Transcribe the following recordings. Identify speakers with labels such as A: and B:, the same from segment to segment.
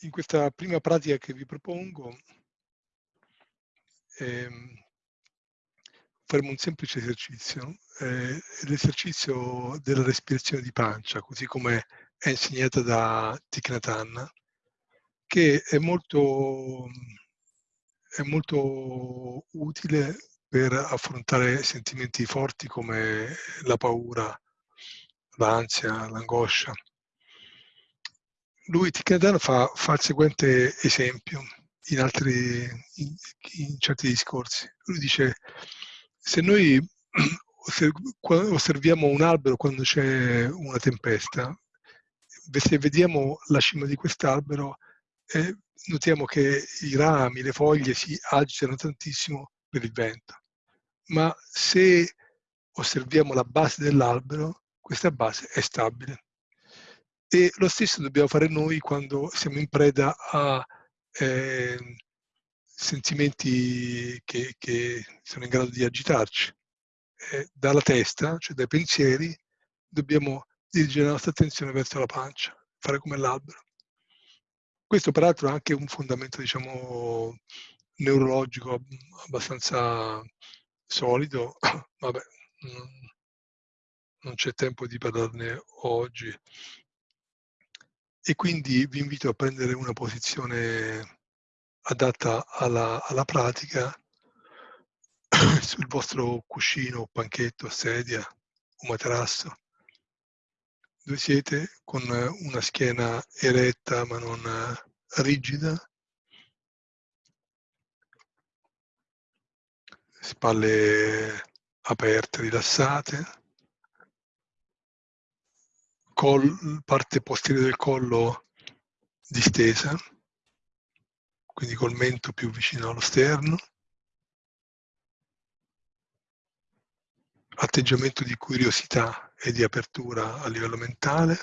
A: in questa prima pratica che vi propongo ehm, faremo un semplice esercizio, eh, l'esercizio della respirazione di pancia, così come è insegnata da Hanh, che è molto, è molto utile per affrontare sentimenti forti come la paura, l'ansia, l'angoscia. Lui, Hanh, fa, fa il seguente esempio in, altri, in, in certi discorsi. Lui dice, se noi osserviamo un albero quando c'è una tempesta, se vediamo la cima di quest'albero, eh, notiamo che i rami, le foglie si agitano tantissimo per il vento. Ma se osserviamo la base dell'albero, questa base è stabile. E lo stesso dobbiamo fare noi quando siamo in preda a eh, sentimenti che, che, sono in grado di agitarci. Eh, dalla testa, cioè dai pensieri, dobbiamo dirigere la nostra attenzione verso la pancia, fare come l'albero. Questo peraltro è anche un fondamento, diciamo, neurologico abbastanza solido, vabbè, non, c'è tempo di parlarne oggi. E quindi vi invito a prendere una posizione adatta alla, alla pratica sul vostro cuscino, panchetto, sedia o materasso. Dove siete? Con una schiena eretta ma non rigida, spalle aperte, rilassate, col, parte posteriore del collo distesa, quindi col mento più vicino allo sterno. Atteggiamento di curiosità e di apertura a livello mentale.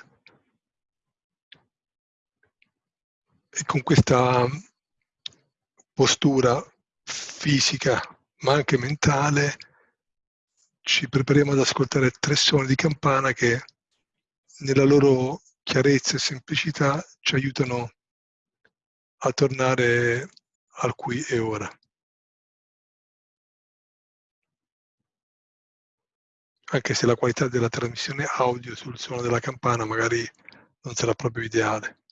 A: E con questa postura fisica ma anche mentale ci prepariamo ad ascoltare tre suoni di campana che nella loro chiarezza e semplicità ci aiutano a tornare al qui e ora. Anche se la qualità della trasmissione audio sul suono della campana magari non sarà proprio ideale.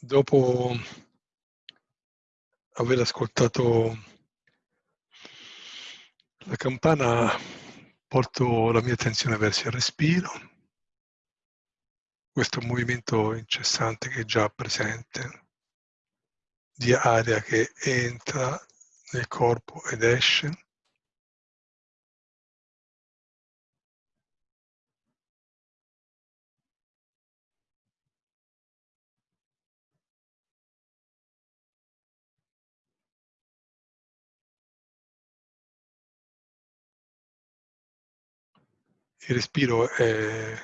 A: Dopo aver ascoltato la campana porto la mia attenzione verso il respiro, questo movimento incessante che è già presente, di aria che entra nel corpo ed esce. Il respiro è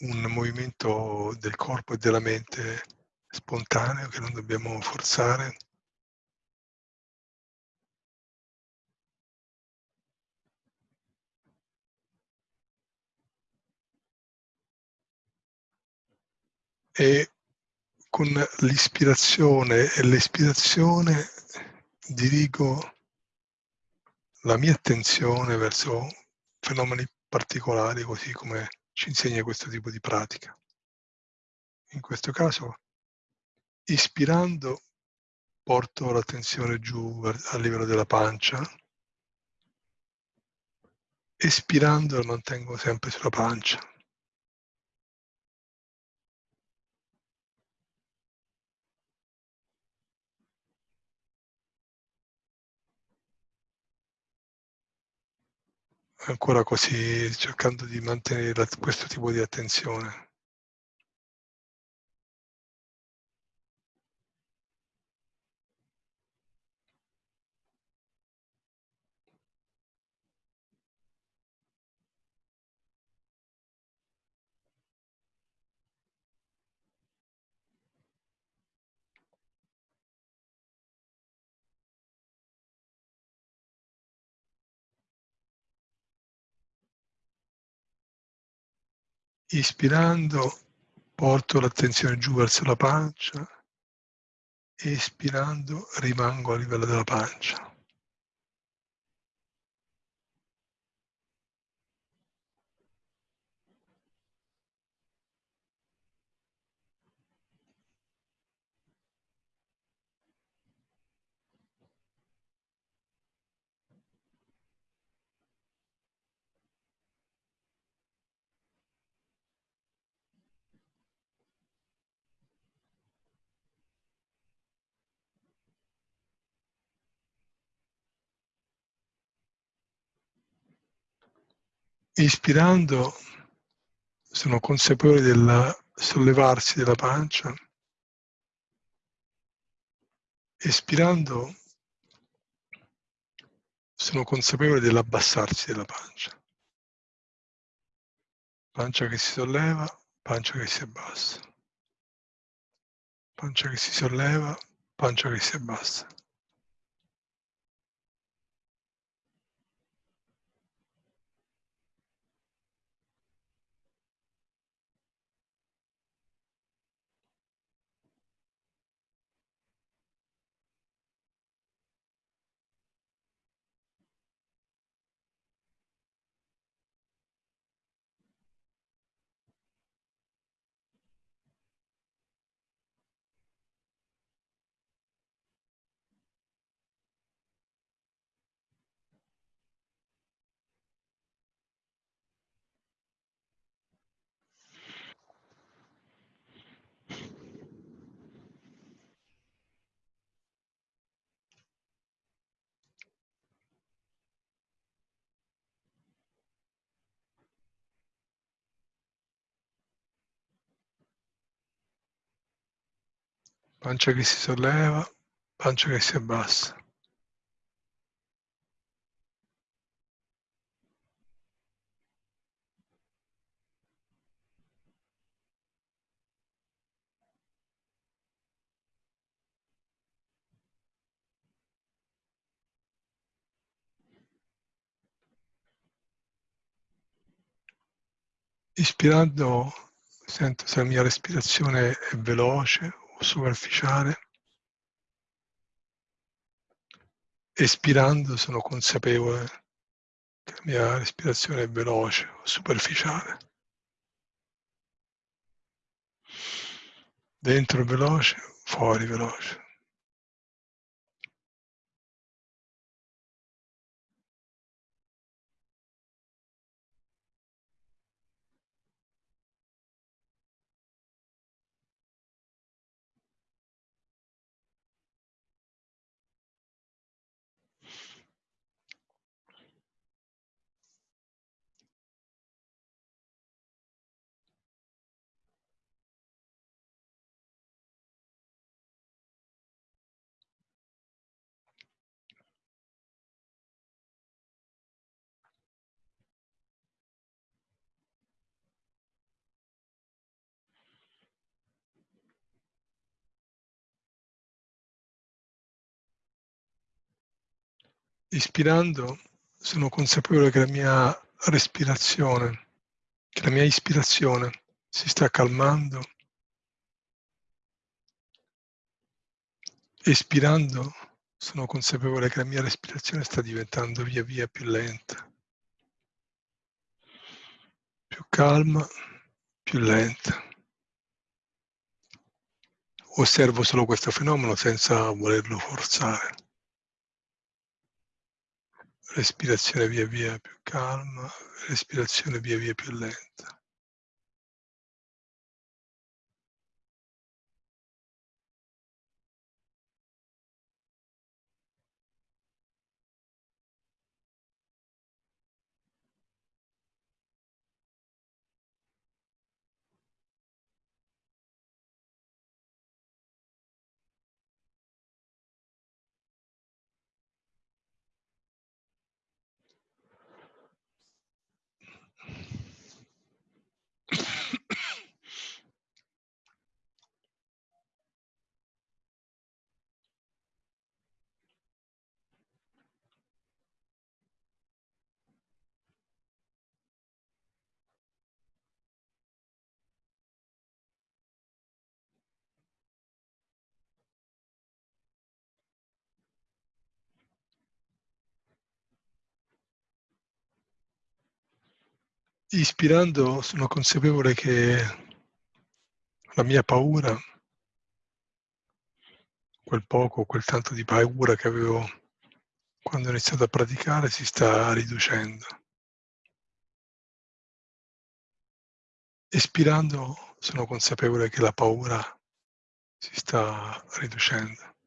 A: un movimento del corpo e della mente spontaneo che non dobbiamo forzare. E con l'ispirazione e l'espirazione dirigo la mia attenzione verso fenomeni particolari, così come ci insegna questo tipo di pratica. In questo caso, ispirando, porto l'attenzione giù a livello della pancia, Espirando lo mantengo sempre sulla pancia. Ancora così, cercando di mantenere questo tipo di attenzione. Ispirando porto l'attenzione giù verso la pancia, espirando rimango a livello della pancia. Ispirando sono consapevole del sollevarsi della pancia. Espirando sono consapevole dell'abbassarsi della pancia. Pancia che si solleva, pancia che si abbassa. Pancia che si solleva, pancia che si abbassa. Pancia che si solleva, pancia che si abbassa. Ispirando sento se la mia respirazione è veloce superficiale. Espirando sono consapevole che la mia respirazione è veloce o superficiale. Dentro veloce, fuori veloce. Ispirando sono consapevole che la mia respirazione, che la mia ispirazione si sta calmando. Espirando sono consapevole che la mia respirazione sta diventando via via più lenta, più calma, più lenta. Osservo solo questo fenomeno senza volerlo forzare. Respirazione via via più calma, respirazione via via più lenta. Ispirando sono consapevole che la mia paura, quel poco, quel tanto di paura che avevo quando ho iniziato a praticare si sta riducendo. Espirando sono consapevole che la paura si sta riducendo.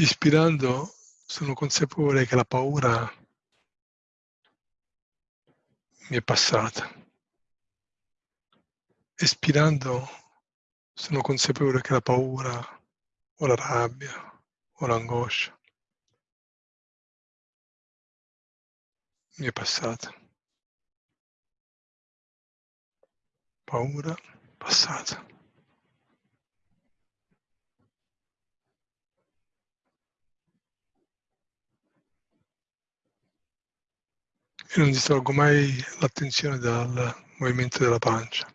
A: Ispirando sono consapevole che la paura mi è passata. Espirando sono consapevole che la paura o la rabbia o l'angoscia mi è passata. Paura passata. E non distolgo mai l'attenzione dal movimento della pancia.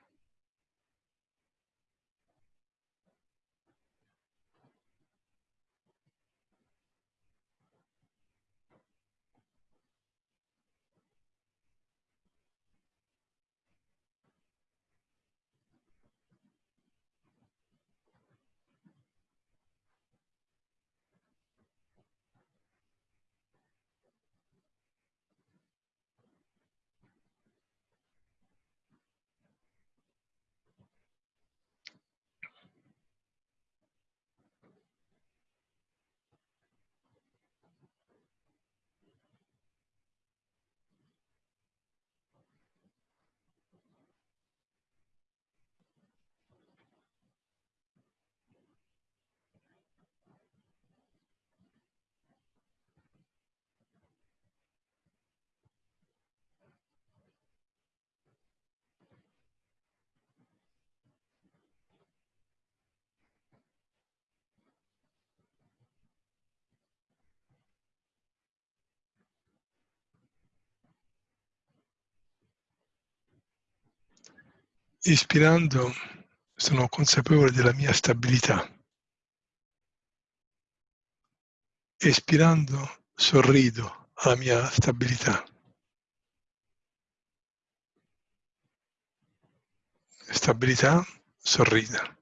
A: Ispirando sono consapevole della mia stabilità. Espirando sorrido alla mia stabilità. Stabilità, sorrida.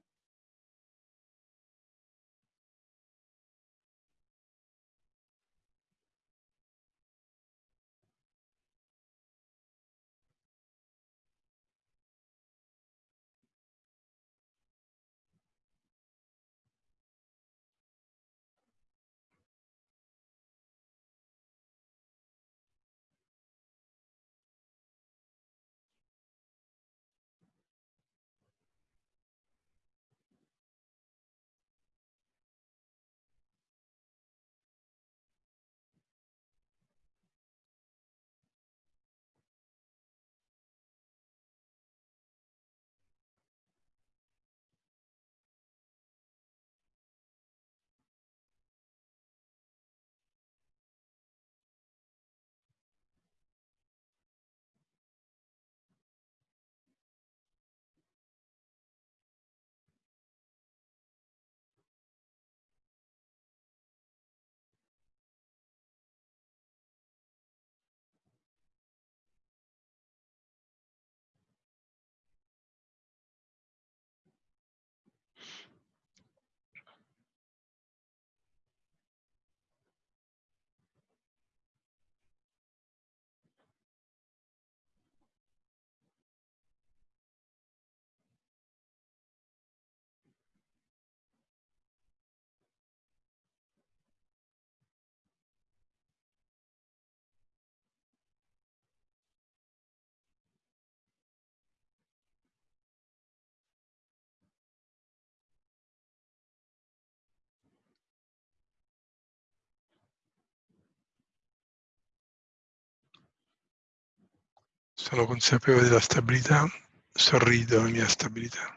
A: Sono consapevole della stabilità, sorrido alla mia stabilità.